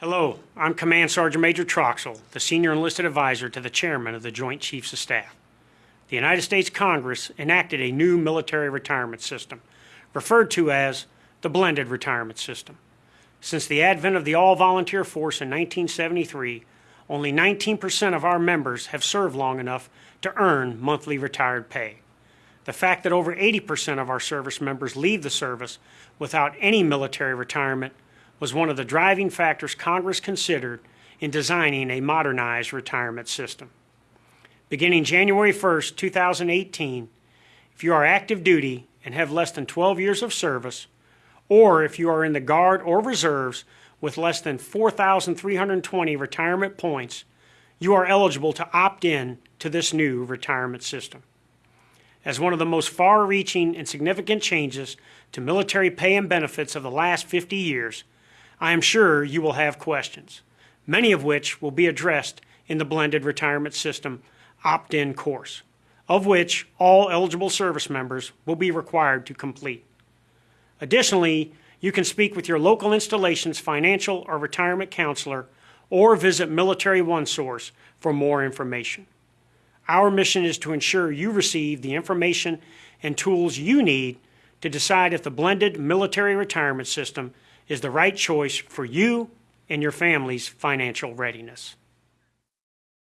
Hello, I'm Command Sergeant Major Troxell, the Senior Enlisted Advisor to the Chairman of the Joint Chiefs of Staff. The United States Congress enacted a new military retirement system, referred to as the blended retirement system. Since the advent of the all volunteer force in 1973, only 19% of our members have served long enough to earn monthly retired pay. The fact that over 80% of our service members leave the service without any military retirement was one of the driving factors Congress considered in designing a modernized retirement system. Beginning January 1, 2018, if you are active duty and have less than 12 years of service, or if you are in the Guard or Reserves with less than 4,320 retirement points, you are eligible to opt in to this new retirement system. As one of the most far reaching and significant changes to military pay and benefits of the last 50 years, I am sure you will have questions, many of which will be addressed in the blended retirement system opt in course, of which all eligible service members will be required to complete. Additionally, you can speak with your local installation's financial or retirement counselor or visit Military OneSource for more information. Our mission is to ensure you receive the information and tools you need to decide if the blended military retirement system is the right choice for you and your family's financial readiness.